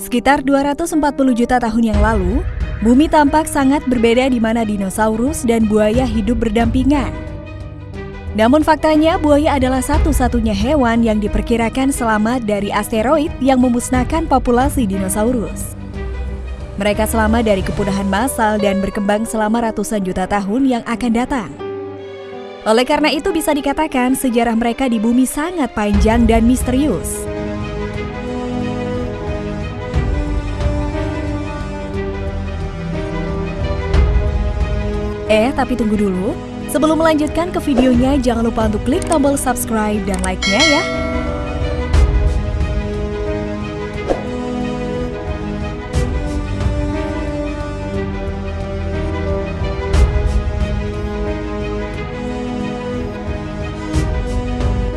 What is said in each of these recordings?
Sekitar 240 juta tahun yang lalu, bumi tampak sangat berbeda di mana dinosaurus dan buaya hidup berdampingan. Namun faktanya buaya adalah satu-satunya hewan yang diperkirakan selamat dari asteroid yang memusnahkan populasi dinosaurus. Mereka selamat dari kepunahan massal dan berkembang selama ratusan juta tahun yang akan datang. Oleh karena itu bisa dikatakan sejarah mereka di bumi sangat panjang dan misterius. Eh, tapi tunggu dulu. Sebelum melanjutkan ke videonya, jangan lupa untuk klik tombol subscribe dan like-nya ya.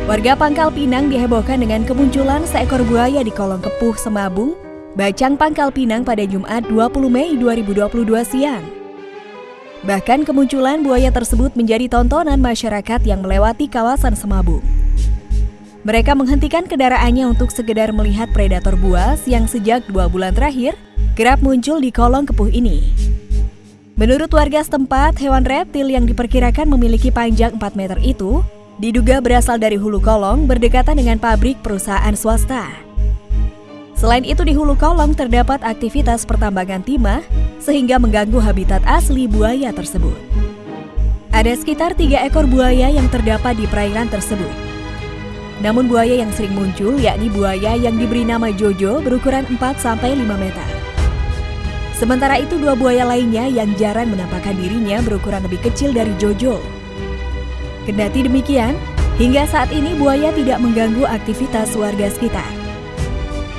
Warga Pangkal Pinang dihebohkan dengan kemunculan seekor buaya di kolong kepuh Semabung, Bacang Pangkal Pinang pada Jumat 20 Mei 2022 siang. Bahkan kemunculan buaya tersebut menjadi tontonan masyarakat yang melewati kawasan Semabung. Mereka menghentikan kendaraannya untuk sekedar melihat predator buas yang sejak dua bulan terakhir kerap muncul di kolong kepuh ini. Menurut warga setempat, hewan reptil yang diperkirakan memiliki panjang 4 meter itu diduga berasal dari hulu kolong berdekatan dengan pabrik perusahaan swasta. Selain itu di hulu kolong terdapat aktivitas pertambangan timah sehingga mengganggu habitat asli buaya tersebut. Ada sekitar tiga ekor buaya yang terdapat di perairan tersebut. Namun buaya yang sering muncul yakni buaya yang diberi nama Jojo berukuran 4-5 meter. Sementara itu dua buaya lainnya yang jarang menampakkan dirinya berukuran lebih kecil dari Jojo. Kendati demikian, hingga saat ini buaya tidak mengganggu aktivitas warga sekitar.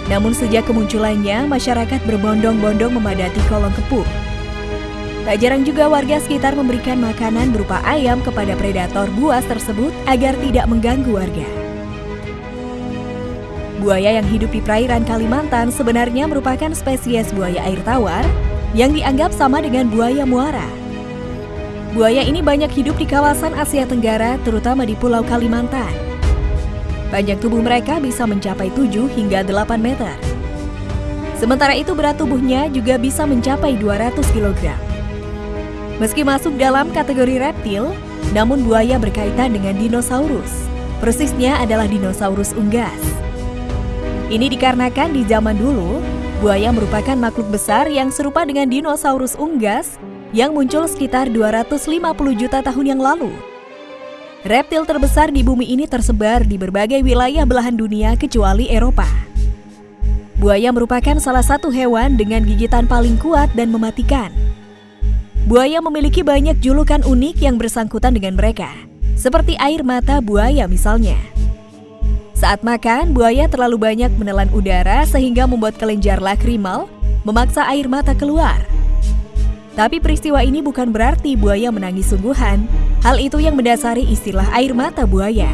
Namun sejak kemunculannya, masyarakat berbondong-bondong memadati kolong kepuh. Tak jarang juga warga sekitar memberikan makanan berupa ayam kepada predator buas tersebut agar tidak mengganggu warga. Buaya yang hidup di perairan Kalimantan sebenarnya merupakan spesies buaya air tawar yang dianggap sama dengan buaya muara. Buaya ini banyak hidup di kawasan Asia Tenggara, terutama di Pulau Kalimantan. Panjang tubuh mereka bisa mencapai 7 hingga 8 meter. Sementara itu berat tubuhnya juga bisa mencapai 200 kg. Meski masuk dalam kategori reptil, namun buaya berkaitan dengan dinosaurus. Persisnya adalah dinosaurus unggas. Ini dikarenakan di zaman dulu, buaya merupakan makhluk besar yang serupa dengan dinosaurus unggas yang muncul sekitar 250 juta tahun yang lalu. Reptil terbesar di bumi ini tersebar di berbagai wilayah belahan dunia kecuali Eropa. Buaya merupakan salah satu hewan dengan gigitan paling kuat dan mematikan. Buaya memiliki banyak julukan unik yang bersangkutan dengan mereka, seperti air mata buaya misalnya. Saat makan, buaya terlalu banyak menelan udara sehingga membuat kelenjar lakrimal memaksa air mata keluar. Tapi peristiwa ini bukan berarti buaya menangis sungguhan. Hal itu yang mendasari istilah air mata buaya.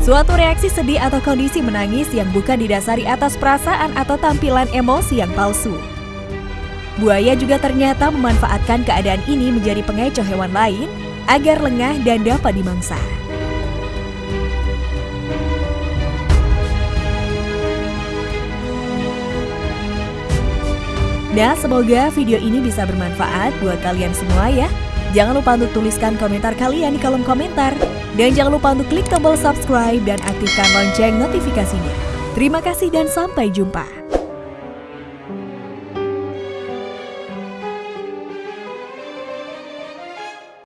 Suatu reaksi sedih atau kondisi menangis yang bukan didasari atas perasaan atau tampilan emosi yang palsu. Buaya juga ternyata memanfaatkan keadaan ini menjadi pengecoh hewan lain agar lengah dan dapat dimangsa. Nah, semoga video ini bisa bermanfaat buat kalian semua ya. Jangan lupa untuk tuliskan komentar kalian di kolom komentar. Dan jangan lupa untuk klik tombol subscribe dan aktifkan lonceng notifikasinya. Terima kasih dan sampai jumpa.